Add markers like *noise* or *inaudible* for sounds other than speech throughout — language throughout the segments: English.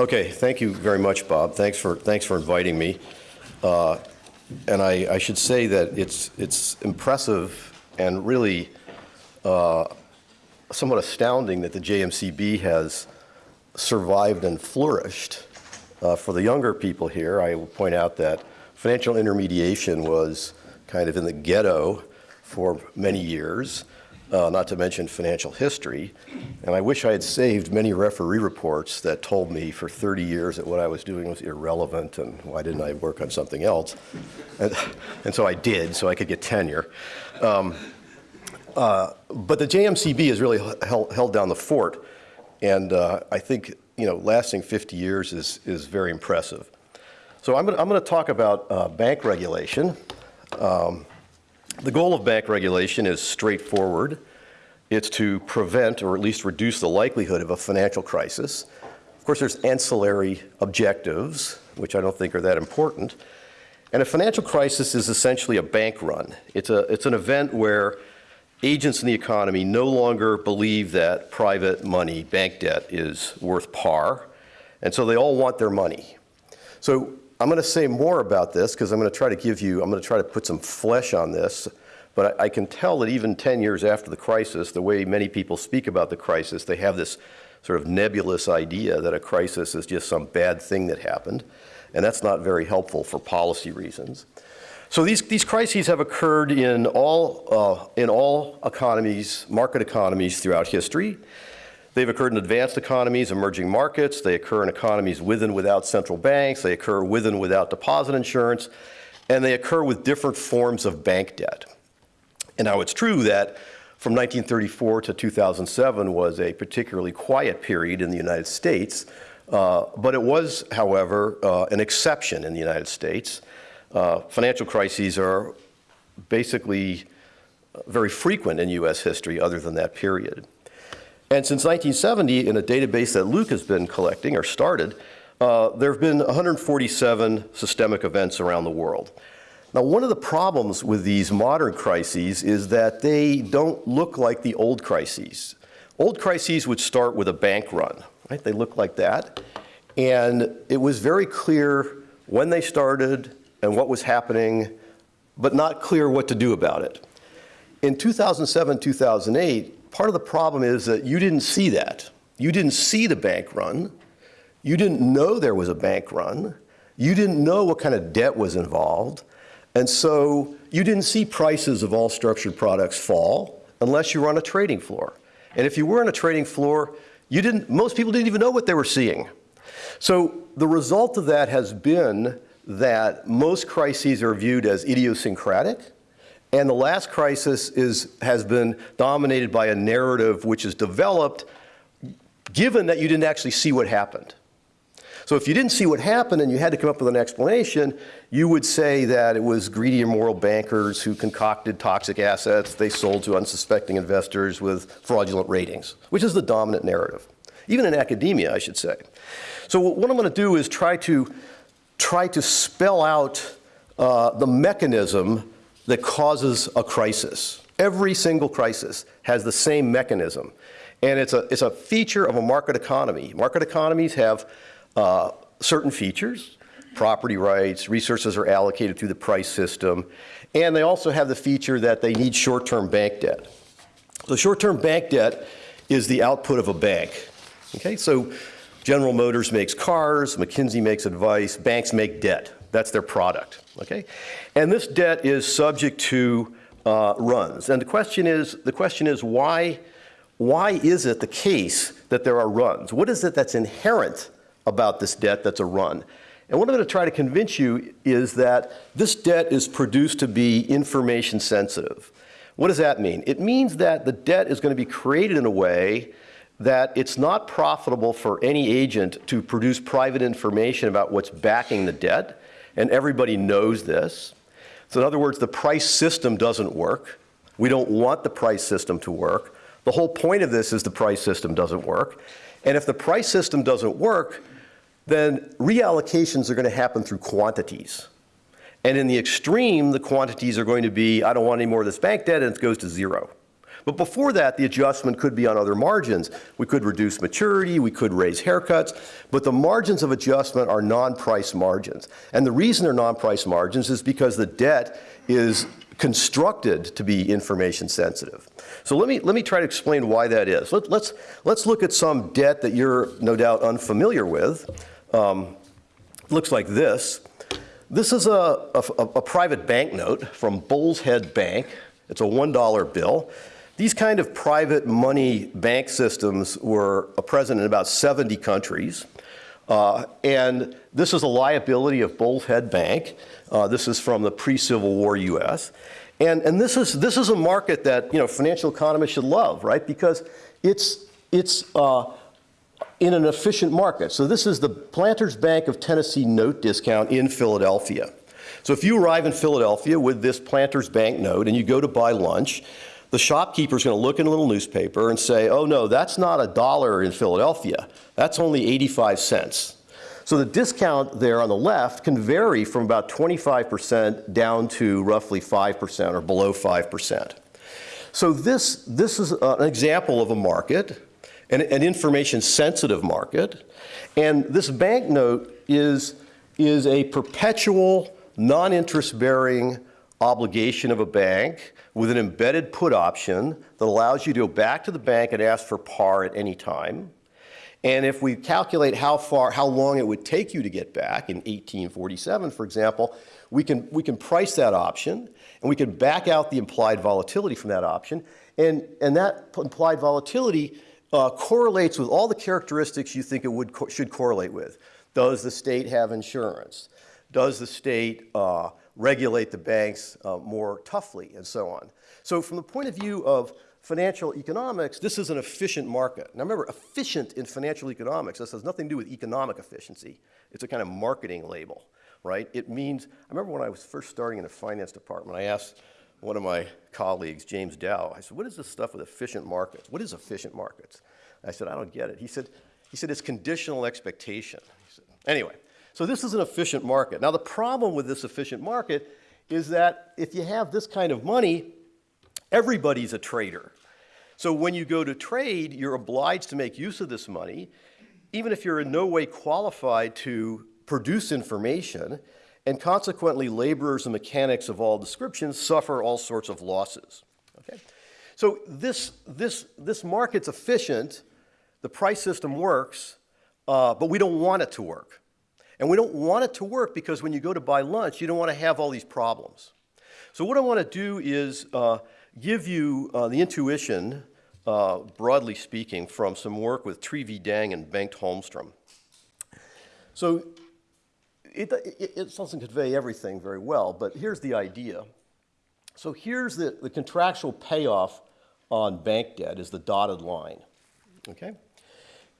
Okay, thank you very much, Bob. Thanks for, thanks for inviting me. Uh, and I, I should say that it's, it's impressive and really uh, somewhat astounding that the JMCB has survived and flourished. Uh, for the younger people here, I will point out that financial intermediation was kind of in the ghetto for many years uh, not to mention financial history. And I wish I had saved many referee reports that told me for 30 years that what I was doing was irrelevant and why didn't I work on something else. And, and so I did, so I could get tenure. Um, uh, but the JMCB has really held, held down the fort. And uh, I think, you know, lasting 50 years is, is very impressive. So I'm going to talk about uh, bank regulation. Um, the goal of bank regulation is straightforward. It's to prevent or at least reduce the likelihood of a financial crisis. Of course, there's ancillary objectives, which I don't think are that important. And a financial crisis is essentially a bank run. It's, a, it's an event where agents in the economy no longer believe that private money, bank debt, is worth par. And so they all want their money. So I'm going to say more about this because I'm going to try to give you, I'm going to try to put some flesh on this. But I, I, can tell that even 10 years after the crisis, the way many people speak about the crisis, they have this sort of nebulous idea that a crisis is just some bad thing that happened. And that's not very helpful for policy reasons. So these, these crises have occurred in all, uh, in all economies, market economies throughout history. They've occurred in advanced economies, emerging markets. They occur in economies with and without central banks. They occur with and without deposit insurance. And they occur with different forms of bank debt. And now it's true that from 1934 to 2007 was a particularly quiet period in the United States. Uh, but it was, however, uh, an exception in the United States. Uh, financial crises are basically very frequent in US history other than that period. And since 1970, in a database that Luc has been collecting or started, uh, there have been 147 systemic events around the world. Now, one of the problems with these modern crises is that they don't look like the old crises. Old crises would start with a bank run, right? They look like that. And it was very clear when they started and what was happening, but not clear what to do about it. In 2007, 2008, part of the problem is that you didn't see that. You didn't see the bank run. You didn't know there was a bank run. You didn't know what kind of debt was involved. And so you didn't see prices of all structured products fall unless you were on a trading floor. And if you were on a trading floor, you didn't, most people didn't even know what they were seeing. So the result of that has been that most crises are viewed as idiosyncratic and the last crisis is, has been dominated by a narrative which is developed given that you didn't actually see what happened. So if you didn't see what happened and you had to come up with an explanation, you would say that it was greedy, immoral bankers who concocted toxic assets they sold to unsuspecting investors with fraudulent ratings, which is the dominant narrative. Even in academia, I should say. So what I'm going to do is try to, try to spell out uh, the mechanism that causes a crisis. Every single crisis has the same mechanism. And it's a, it's a feature of a market economy. Market economies have uh, certain features, property rights, resources are allocated through the price system, and they also have the feature that they need short-term bank debt. So short-term bank debt is the output of a bank. Okay, so General Motors makes cars, McKinsey makes advice, banks make debt. That's their product, okay? And this debt is subject to uh, runs. And the question is, the question is why, why is it the case that there are runs? What is it that's inherent about this debt that's a run? And what I'm going to try to convince you is that this debt is produced to be information sensitive. What does that mean? It means that the debt is going to be created in a way that it's not profitable for any agent to produce private information about what's backing the debt and everybody knows this. So in other words, the price system doesn't work. We don't want the price system to work. The whole point of this is the price system doesn't work. And if the price system doesn't work, then reallocations are going to happen through quantities. And in the extreme, the quantities are going to be, I don't want any more of this bank debt, and it goes to zero. But before that, the adjustment could be on other margins. We could reduce maturity, we could raise haircuts, but the margins of adjustment are non-price margins. And the reason they're non-price margins is because the debt is constructed to be information sensitive. So let me, let me try to explain why that is. Let, let's, let's look at some debt that you're no doubt unfamiliar with. Um, looks like this. This is a, a, a private bank note from Bull's Head Bank. It's a $1 bill. These kind of private money bank systems were present in about 70 countries. Uh, and this is a liability of Bullhead Bank. Uh, this is from the pre-Civil War US. And, and this, is, this is a market that you know, financial economists should love, right? Because it's, it's uh, in an efficient market. So this is the Planters Bank of Tennessee note discount in Philadelphia. So if you arrive in Philadelphia with this Planters Bank note and you go to buy lunch, the shopkeeper's going to look in a little newspaper and say, oh no, that's not a dollar in Philadelphia. That's only 85 cents. So the discount there on the left can vary from about 25% down to roughly 5% or below 5%. So this, this is an example of a market, an, an information sensitive market. And this banknote is, is a perpetual non-interest bearing obligation of a bank with an embedded put option that allows you to go back to the bank and ask for par at any time. And if we calculate how far, how long it would take you to get back in 1847, for example, we can, we can price that option and we can back out the implied volatility from that option. And, and that implied volatility uh, correlates with all the characteristics you think it would, co should correlate with. Does the state have insurance? Does the state uh, regulate the banks uh, more toughly and so on? So from the point of view of financial economics, this is an efficient market. Now remember, efficient in financial economics, this has nothing to do with economic efficiency. It's a kind of marketing label, right? It means, I remember when I was first starting in the finance department, I asked one of my colleagues, James Dow, I said, what is this stuff with efficient markets? What is efficient markets? I said, I don't get it. He said, he said it's conditional expectation. Said, anyway, so this is an efficient market. Now the problem with this efficient market is that if you have this kind of money, Everybody's a trader. So when you go to trade, you're obliged to make use of this money, even if you're in no way qualified to produce information, and consequently laborers and mechanics of all descriptions suffer all sorts of losses. Okay? So this, this, this market's efficient, the price system works, uh, but we don't want it to work. And we don't want it to work because when you go to buy lunch, you don't want to have all these problems. So what I want to do is uh, give you uh, the intuition, uh, broadly speaking, from some work with Tri Vi Dang and Bengt Holmstrom. So it, it, it, doesn't convey everything very well, but here's the idea. So here's the, the contractual payoff on bank debt is the dotted line, okay?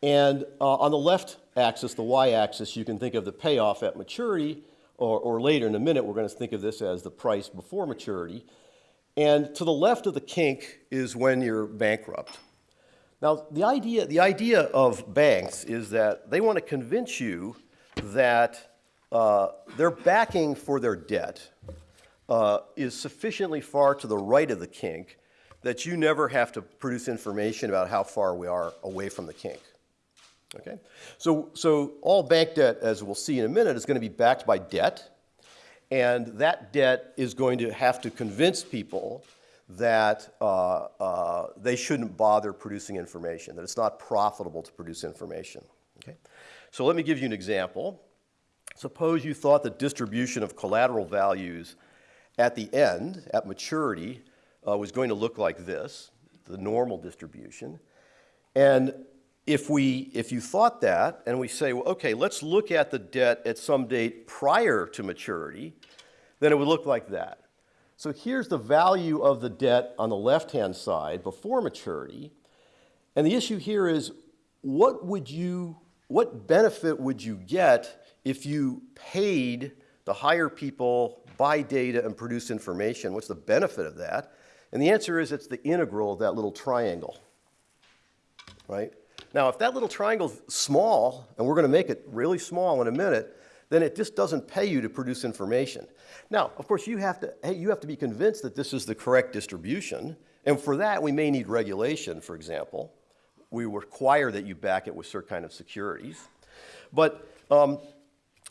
And uh, on the left axis, the y-axis, you can think of the payoff at maturity, or, or later in a minute, we're going to think of this as the price before maturity. And to the left of the kink is when you're bankrupt. Now, the idea, the idea of banks is that they want to convince you that uh, their backing for their debt uh, is sufficiently far to the right of the kink that you never have to produce information about how far we are away from the kink. Okay? So, so all bank debt, as we'll see in a minute, is going to be backed by debt. And that debt is going to have to convince people that uh, uh, they shouldn't bother producing information, that it's not profitable to produce information. Okay? So let me give you an example. Suppose you thought the distribution of collateral values at the end, at maturity, uh, was going to look like this, the normal distribution. And if, we, if you thought that, and we say, well, okay, let's look at the debt at some date prior to maturity, then it would look like that. So here's the value of the debt on the left-hand side before maturity. And the issue here is, what would you, what benefit would you get if you paid to hire people, buy data, and produce information? What's the benefit of that? And the answer is it's the integral of that little triangle, right? Now, if that little triangle's small, and we're going to make it really small in a minute, then it just doesn't pay you to produce information. Now, of course, you have to, hey, you have to be convinced that this is the correct distribution, And for that, we may need regulation, for example. We require that you back it with certain kind of securities. But um,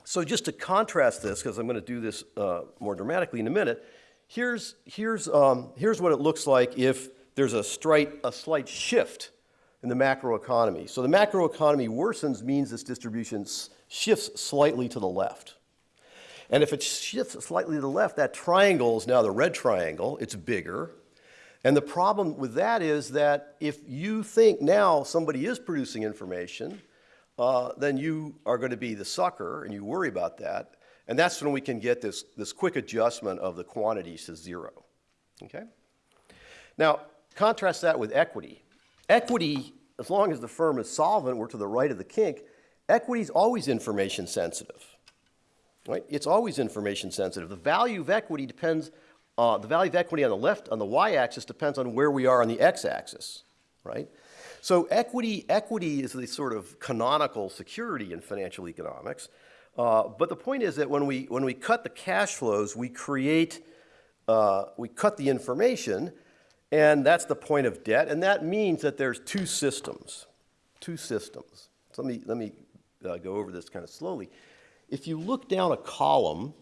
so just to contrast this, because I'm going to do this uh, more dramatically in a minute, here's, here's, um, here's what it looks like if there's a, straight, a slight shift in the macroeconomy. So the macroeconomy worsens means this distribution shifts slightly to the left. And if it shifts slightly to the left, that triangle is now the red triangle. It's bigger. And the problem with that is that if you think now somebody is producing information, uh, then you are going to be the sucker and you worry about that. And that's when we can get this, this quick adjustment of the quantities to zero. Okay? Now, contrast that with equity. Equity, as long as the firm is solvent, we're to the right of the kink, equity is always information sensitive. Right? It's always information sensitive. The value of equity depends, uh, the value of equity on the left, on the y-axis depends on where we are on the x-axis, right? So equity, equity is the sort of canonical security in financial economics. Uh, but the point is that when we, when we cut the cash flows, we create, uh, we cut the information, and that's the point of debt. And that means that there's two systems, two systems. So let me, let me uh, go over this kind of slowly. If you look down a column,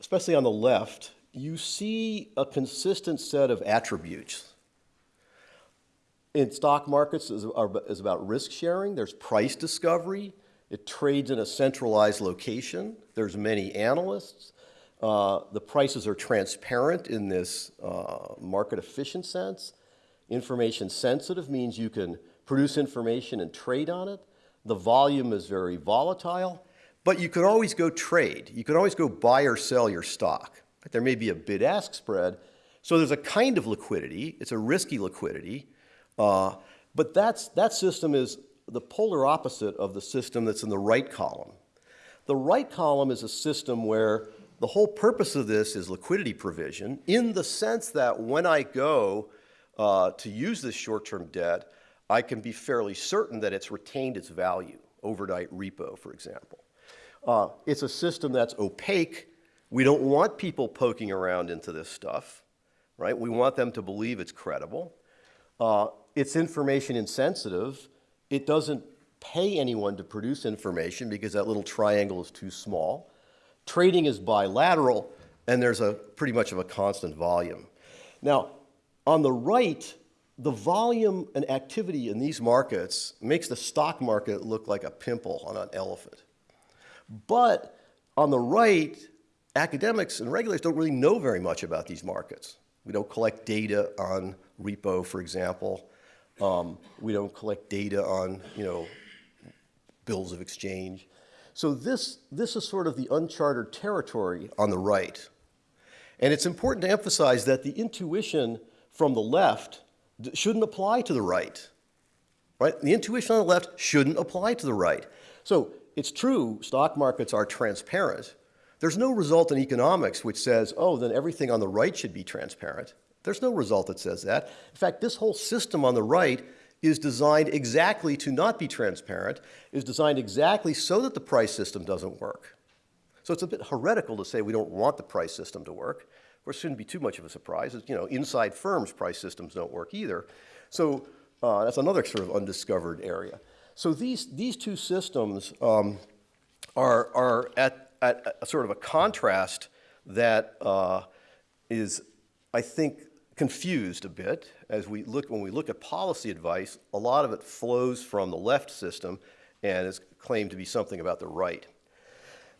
especially on the left, you see a consistent set of attributes in stock markets is, are, is about risk sharing. There's price discovery. It trades in a centralized location. There's many analysts. Uh, the prices are transparent in this uh, market efficient sense. Information sensitive means you can produce information and trade on it. The volume is very volatile, but you can always go trade. You can always go buy or sell your stock. There may be a bid-ask spread, so there's a kind of liquidity. It's a risky liquidity. Uh, but that's, that system is the polar opposite of the system that's in the right column. The right column is a system where the whole purpose of this is liquidity provision in the sense that when I go uh, to use this short-term debt, I can be fairly certain that it's retained its value, overnight repo, for example. Uh, it's a system that's opaque. We don't want people poking around into this stuff, right? We want them to believe it's credible. Uh, it's information insensitive. It doesn't pay anyone to produce information because that little triangle is too small. Trading is bilateral, and there's a pretty much of a constant volume. Now, on the right, the volume and activity in these markets makes the stock market look like a pimple on an elephant. But on the right, academics and regulators don't really know very much about these markets. We don't collect data on repo, for example. Um, we don't collect data on, you know, bills of exchange. So this, this is sort of the uncharted territory on the right. And it's important to emphasize that the intuition from the left shouldn't apply to the right. Right? The intuition on the left shouldn't apply to the right. So it's true, stock markets are transparent. There's no result in economics which says, oh, then everything on the right should be transparent. There's no result that says that. In fact, this whole system on the right is designed exactly to not be transparent, is designed exactly so that the price system doesn't work. So it's a bit heretical to say we don't want the price system to work. Of course, it shouldn't be too much of a surprise. You know, inside firms, price systems don't work either. So uh, that's another sort of undiscovered area. So these, these two systems um, are, are at, at a sort of a contrast that uh, is, I think, confused a bit as we look, when we look at policy advice, a lot of it flows from the left system and is claimed to be something about the right.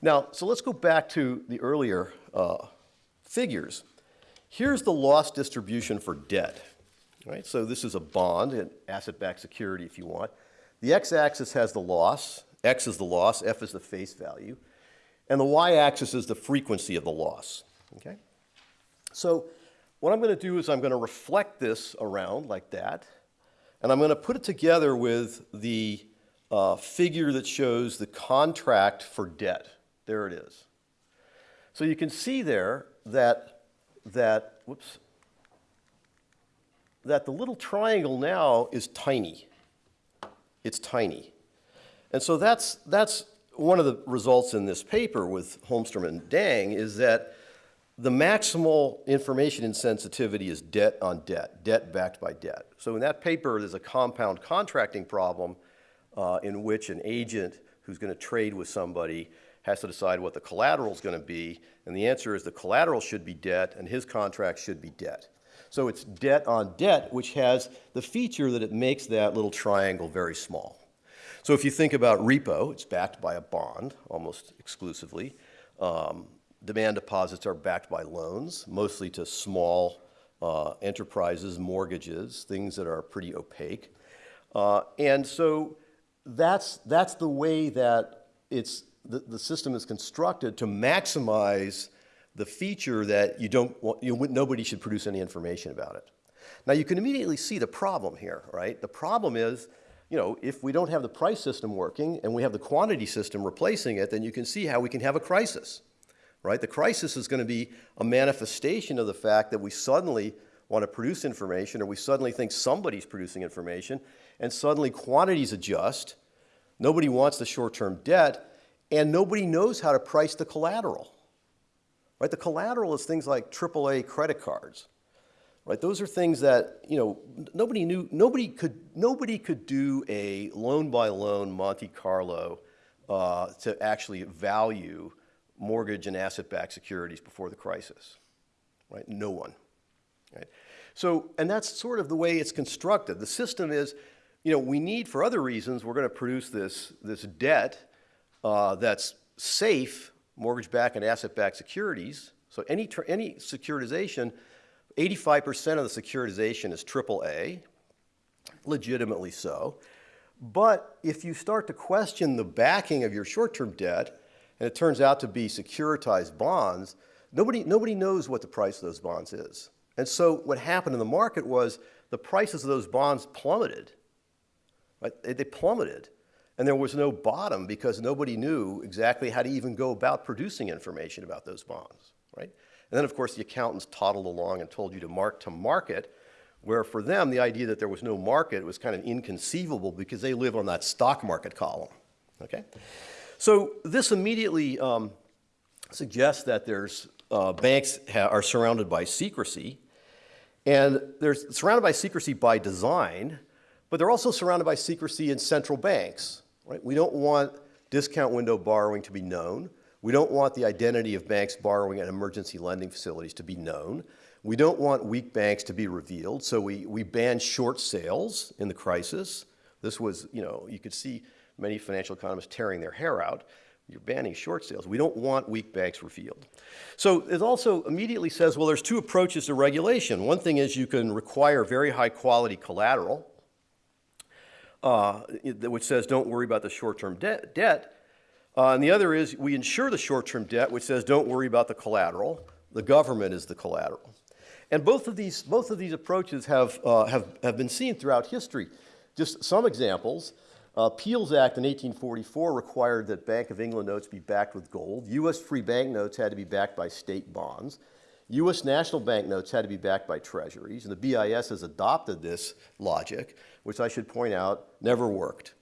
Now, so let's go back to the earlier uh, figures. Here's the loss distribution for debt. Right? So this is a bond, an asset-backed security if you want. The x-axis has the loss, x is the loss, f is the face value, and the y-axis is the frequency of the loss. Okay? So what I'm going to do is I'm going to reflect this around like that, and I'm going to put it together with the uh, figure that shows the contract for debt. There it is. So you can see there that, that, whoops, that the little triangle now is tiny. It's tiny. And so that's, that's one of the results in this paper with Holmstrom and Dang is that the maximal information insensitivity is debt on debt, debt backed by debt. So in that paper, there's a compound contracting problem uh, in which an agent who's going to trade with somebody has to decide what the collateral is going to be, and the answer is the collateral should be debt and his contract should be debt. So it's debt on debt, which has the feature that it makes that little triangle very small. So if you think about repo, it's backed by a bond almost exclusively. Um, demand deposits are backed by loans, mostly to small uh, enterprises, mortgages, things that are pretty opaque. Uh, and so that's, that's the way that it's, the, the system is constructed to maximize the feature that you don't want, you, nobody should produce any information about it. Now you can immediately see the problem here, right? The problem is, you know, if we don't have the price system working and we have the quantity system replacing it, then you can see how we can have a crisis, right? The crisis is going to be a manifestation of the fact that we suddenly want to produce information or we suddenly think somebody's producing information and suddenly quantities adjust. Nobody wants the short-term debt and nobody knows how to price the collateral. Right? The collateral is things like AAA credit cards. Right? Those are things that, you know, nobody knew, nobody could, nobody could do a loan by loan Monte Carlo uh, to actually value mortgage and asset-backed securities before the crisis. Right? No one. Right? So, and that's sort of the way it's constructed. The system is, you know, we need, for other reasons, we're going to produce this, this debt uh, that's safe, mortgage-backed and asset-backed securities. So any, any securitization, 85% of the securitization is AAA, legitimately so. But if you start to question the backing of your short-term debt, and it turns out to be securitized bonds, nobody, nobody knows what the price of those bonds is. And so what happened in the market was the prices of those bonds plummeted. Right? They plummeted. And there was no bottom because nobody knew exactly how to even go about producing information about those bonds, right? And then, of course, the accountants toddled along and told you to mark to market, where for them, the idea that there was no market was kind of inconceivable because they live on that stock market column, okay? So this immediately um, suggests that there's, uh, banks are surrounded by secrecy, and they're surrounded by secrecy by design, but they're also surrounded by secrecy in central banks. Right? We don't want discount window borrowing to be known. We don't want the identity of banks borrowing at emergency lending facilities to be known. We don't want weak banks to be revealed, so we, we banned short sales in the crisis. This was, you know, you could see many financial economists tearing their hair out. You're banning short sales. We don't want weak banks revealed. So it also immediately says, well, there's two approaches to regulation. One thing is you can require very high quality collateral, uh, which says don't worry about the short-term de debt. Uh, and the other is we insure the short-term debt, which says don't worry about the collateral. The government is the collateral. And both of these, both of these approaches have, uh, have, have been seen throughout history. Just some examples. Uh, Peel's Act in 1844 required that Bank of England notes be backed with gold. U.S. free bank notes had to be backed by state bonds. U.S. national bank notes had to be backed by treasuries, and the BIS has adopted this logic, which I should point out never worked.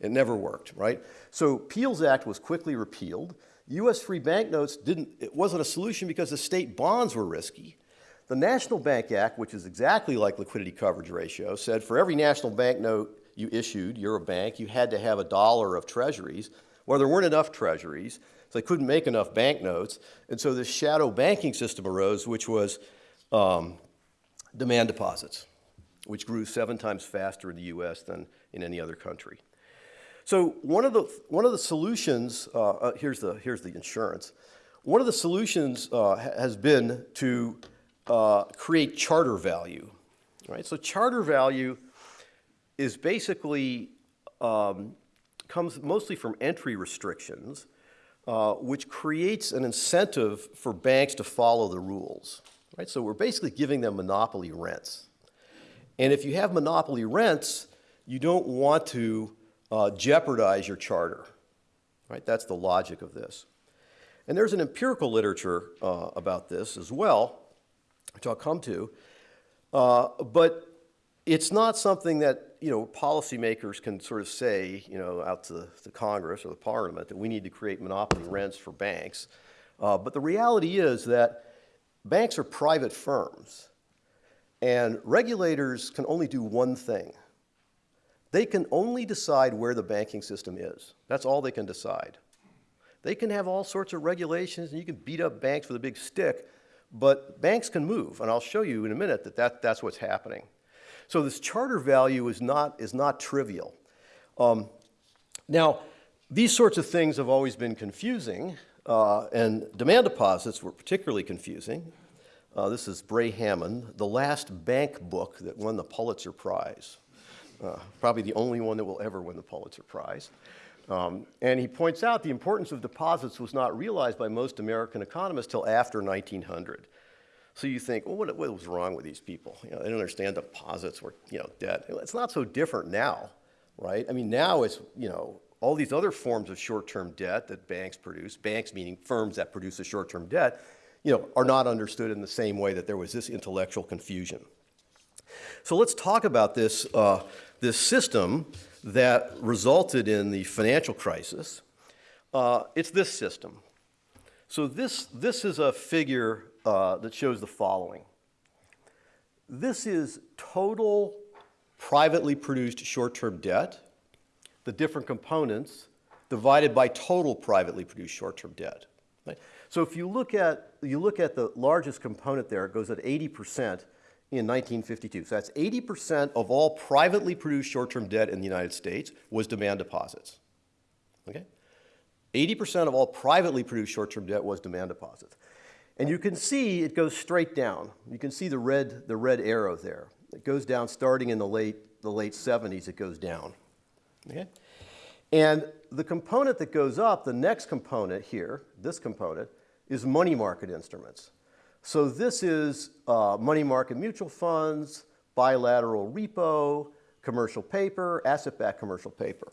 It never worked, right? So Peel's Act was quickly repealed. U.S. free bank notes didn't, it wasn't a solution because the state bonds were risky. The National Bank Act, which is exactly like liquidity coverage ratio, said for every national bank note you issued, you're a bank, you had to have a dollar of treasuries. Well, there weren't enough treasuries, so they couldn't make enough banknotes. And so this shadow banking system arose, which was um, demand deposits, which grew seven times faster in the US than in any other country. So one of the, one of the solutions, uh, uh, here's, the, here's the insurance. One of the solutions uh, has been to uh, create charter value, right? So charter value is basically, um, comes mostly from entry restrictions uh, which creates an incentive for banks to follow the rules. Right? So we're basically giving them monopoly rents. And if you have monopoly rents, you don't want to uh, jeopardize your charter. Right? That's the logic of this. And there's an empirical literature uh, about this as well, which I'll come to. Uh, but it's not something that you know, policymakers can sort of say, you know, out to the, Congress or the Parliament that we need to create monopoly rents for banks. Uh, but the reality is that banks are private firms, and regulators can only do one thing. They can only decide where the banking system is. That's all they can decide. They can have all sorts of regulations, and you can beat up banks with a big stick, but banks can move, and I'll show you in a minute that, that that's what's happening. So this charter value is not, is not trivial. Um, now, these sorts of things have always been confusing, uh, and demand deposits were particularly confusing. Uh, this is Bray Hammond, the last bank book that won the Pulitzer Prize. Uh, probably the only one that will ever win the Pulitzer Prize. Um, and he points out the importance of deposits was not realized by most American economists till after 1900. So you think, well, what, what was wrong with these people? You know, they don't understand deposits were, you know, debt. It's not so different now, right? I mean, now it's, you know, all these other forms of short-term debt that banks produce, banks meaning firms that produce a short-term debt, you know, are not understood in the same way that there was this intellectual confusion. So let's talk about this, uh, this system that resulted in the financial crisis. Uh, it's this system. So this, this is a figure uh, that shows the following. This is total privately produced short-term debt, the different components, divided by total privately produced short-term debt. Right? So if you look, at, you look at the largest component there, it goes at 80% in 1952. So that's 80% of all privately produced short-term debt in the United States was demand deposits. Okay? 80% of all privately produced short-term debt was demand deposits. And you can see it goes straight down. You can see the red, the red arrow there. It goes down starting in the late, the late 70s, it goes down. Okay? And the component that goes up, the next component here, this component, is money market instruments. So this is uh, money market mutual funds, bilateral repo, commercial paper, asset-backed commercial paper.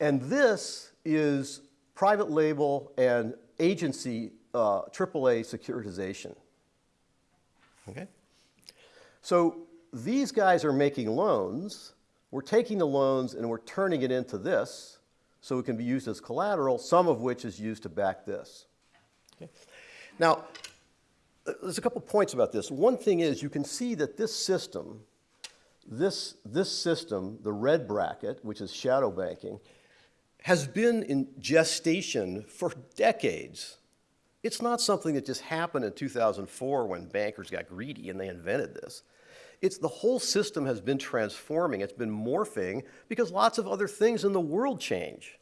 And this is private label and agency uh, AAA securitization. Okay? So these guys are making loans. We're taking the loans and we're turning it into this so it can be used as collateral, some of which is used to back this. Okay? Now, there's a couple points about this. One thing is you can see that this system, this, this system, the red bracket, which is shadow banking, has been in gestation for decades. It's not something that just happened in 2004 when bankers got greedy and they invented this. It's the whole system has been transforming, it's been morphing because lots of other things in the world change.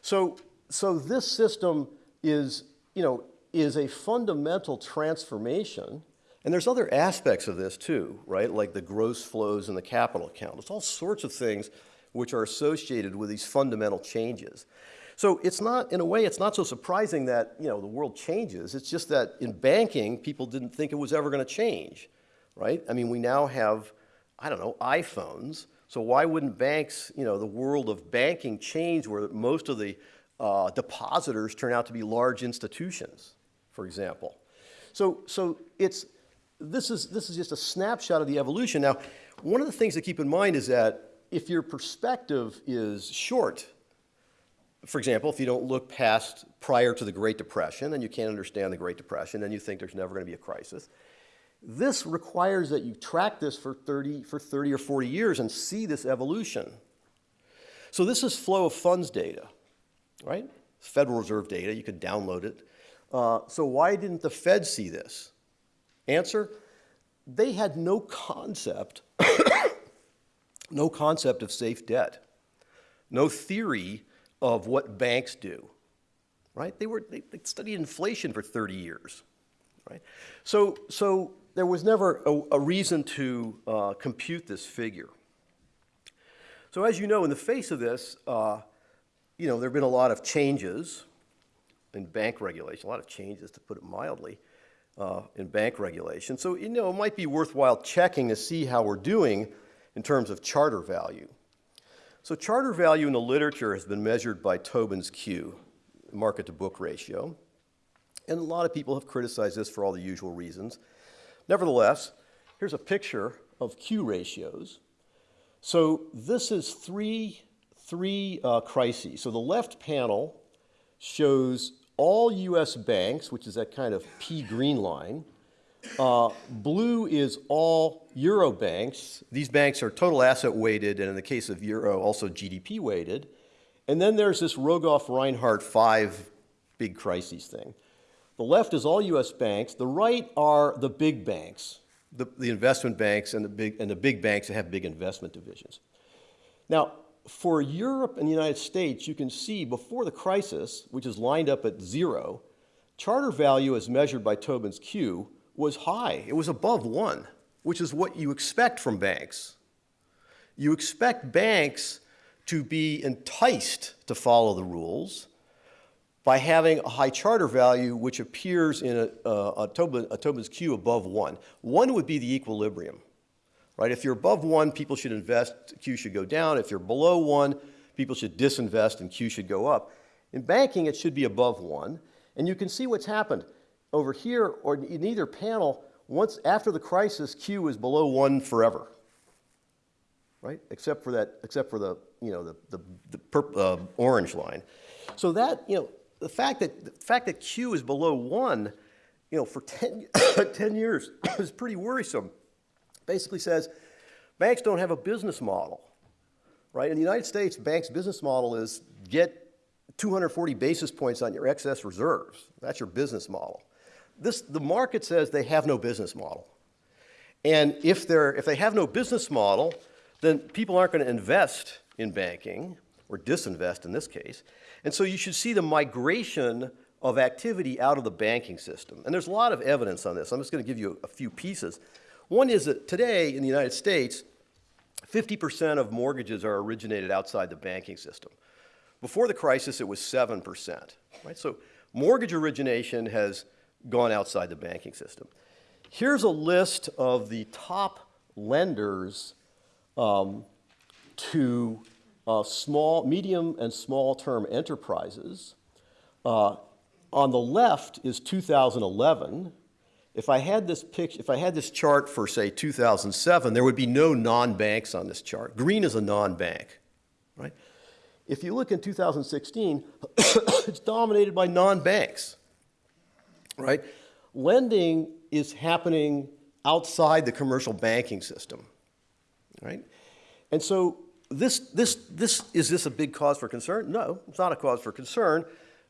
So, so this system is, you know, is a fundamental transformation and there's other aspects of this too, right? Like the gross flows in the capital account. There's all sorts of things which are associated with these fundamental changes. So it's not, in a way, it's not so surprising that, you know, the world changes. It's just that in banking, people didn't think it was ever going to change, right? I mean, we now have, I don't know, iPhones. So why wouldn't banks, you know, the world of banking change where most of the uh, depositors turn out to be large institutions, for example? So, so it's, this is, this is just a snapshot of the evolution. Now, one of the things to keep in mind is that if your perspective is short, for example, if you don't look past prior to the Great Depression and you can't understand the Great Depression and you think there's never going to be a crisis, this requires that you track this for 30, for 30 or 40 years and see this evolution. So this is flow of funds data, right? Federal Reserve data, you could download it. Uh, so why didn't the Fed see this? Answer, they had no concept, *coughs* no concept of safe debt, no theory of what banks do, right? They, were, they, they studied inflation for 30 years, right? So, so there was never a, a reason to uh, compute this figure. So as you know, in the face of this, uh, you know, there have been a lot of changes in bank regulation, a lot of changes, to put it mildly, uh, in bank regulation. So, you know, it might be worthwhile checking to see how we're doing in terms of charter value. So charter value in the literature has been measured by Tobin's Q, market to book ratio. And a lot of people have criticized this for all the usual reasons. Nevertheless, here's a picture of Q ratios. So this is three, three uh, crises. So the left panel shows all U.S. banks, which is that kind of pea green line. Uh, blue is all Euro banks. These banks are total asset weighted, and in the case of Euro, also GDP weighted. And then there's this Rogoff-Reinhart five big crises thing. The left is all U.S. banks. The right are the big banks, the, the investment banks and the, big, and the big banks that have big investment divisions. Now, for Europe and the United States, you can see before the crisis, which is lined up at zero, charter value as measured by Tobin's Q was high. It was above one, which is what you expect from banks. You expect banks to be enticed to follow the rules by having a high charter value which appears in a, a, Tobin, a Tobin's Q above one. One would be the equilibrium, right? If you're above one, people should invest, Q should go down. If you're below one, people should disinvest and Q should go up. In banking, it should be above one. And you can see what's happened over here or in either panel, once after the crisis, Q is below one forever, right? Except for that, except for the, you know, the, the, the purple, uh, orange line. So that, you know, the fact that, the fact that Q is below one, you know, for 10, *coughs* 10 years *coughs* is pretty worrisome. Basically says banks don't have a business model, right? In the United States, banks' business model is get 240 basis points on your excess reserves. That's your business model. This, the market says they have no business model. And if, they're, if they have no business model, then people aren't going to invest in banking, or disinvest in this case. And so you should see the migration of activity out of the banking system. And there's a lot of evidence on this. I'm just going to give you a, few pieces. One is that today in the United States, 50% of mortgages are originated outside the banking system. Before the crisis, it was 7%. Right? So mortgage origination has gone outside the banking system. Here's a list of the top lenders um, to uh, small, medium and small term enterprises. Uh, on the left is 2011. If I had this picture, if I had this chart for say 2007, there would be no non-banks on this chart. Green is a non-bank, right? If you look in 2016, *coughs* it's dominated by non-banks right? Lending is happening outside the commercial banking system, right? And so this, this, this, is this a big cause for concern? No, it's not a cause for concern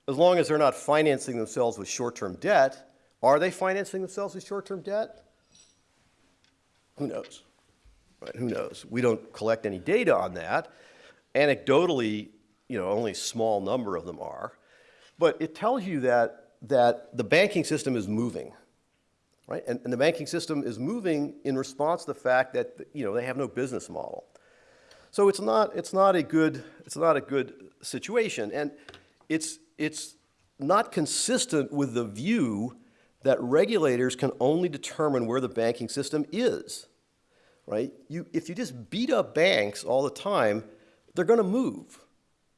as long as they're not financing themselves with short-term debt. Are they financing themselves with short-term debt? Who knows? Right, who knows? We don't collect any data on that. Anecdotally, you know, only a small number of them are. But it tells you that that the banking system is moving, right? And, and, the banking system is moving in response to the fact that you know they have no business model. So it's not it's not a good it's not a good situation, and it's it's not consistent with the view that regulators can only determine where the banking system is, right? You, if you just beat up banks all the time, they're going to move.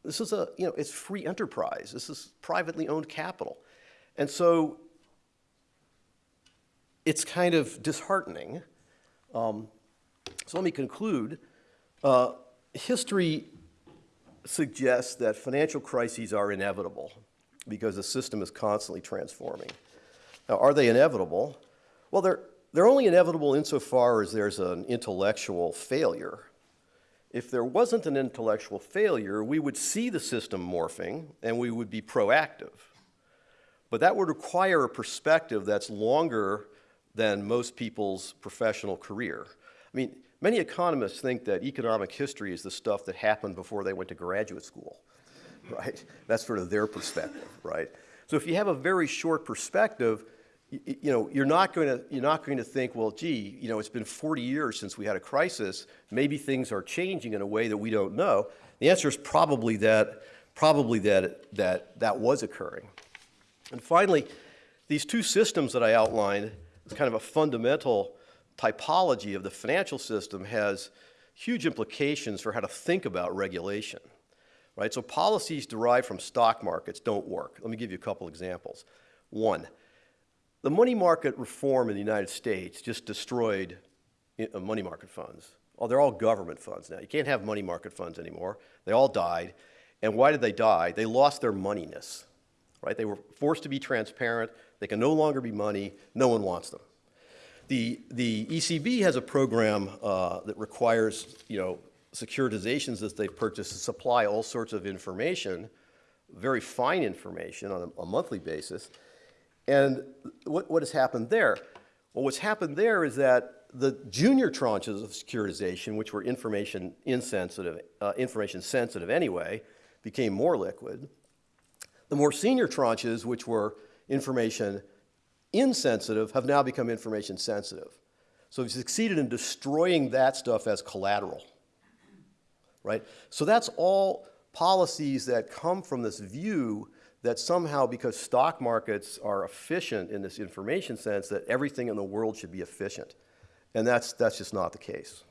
This is a, you know, it's free enterprise. This is privately owned capital. And so it's kind of disheartening. Um, so let me conclude. Uh, history suggests that financial crises are inevitable because the system is constantly transforming. Now, are they inevitable? Well, they're, they're only inevitable insofar as there's an intellectual failure. If there wasn't an intellectual failure, we would see the system morphing and we would be proactive. But that would require a perspective that's longer than most people's professional career. I mean, many economists think that economic history is the stuff that happened before they went to graduate school, *laughs* right? That's sort of their perspective, right? So if you have a very short perspective, you, you know, you're not going to you're not going to think, well, gee, you know, it's been 40 years since we had a crisis. Maybe things are changing in a way that we don't know. The answer is probably that probably that that that was occurring. And finally, these two systems that I outlined, is kind of a fundamental typology of the financial system has huge implications for how to think about regulation. Right? So policies derived from stock markets don't work. Let me give you a couple examples. One, the money market reform in the United States just destroyed money market funds. Oh, they're all government funds now. You can't have money market funds anymore. They all died. And why did they die? They lost their moneyness right? They were forced to be transparent. They can no longer be money. No one wants them. The, the ECB has a program uh, that requires, you know, securitizations that they've purchased to supply all sorts of information, very fine information on a, a monthly basis. And what, what has happened there? Well, what's happened there is that the junior tranches of securitization, which were information insensitive, uh, information sensitive anyway, became more liquid. The more senior tranches, which were information insensitive, have now become information sensitive. So we've succeeded in destroying that stuff as collateral, right? So that's all policies that come from this view that somehow because stock markets are efficient in this information sense that everything in the world should be efficient. And that's, that's just not the case.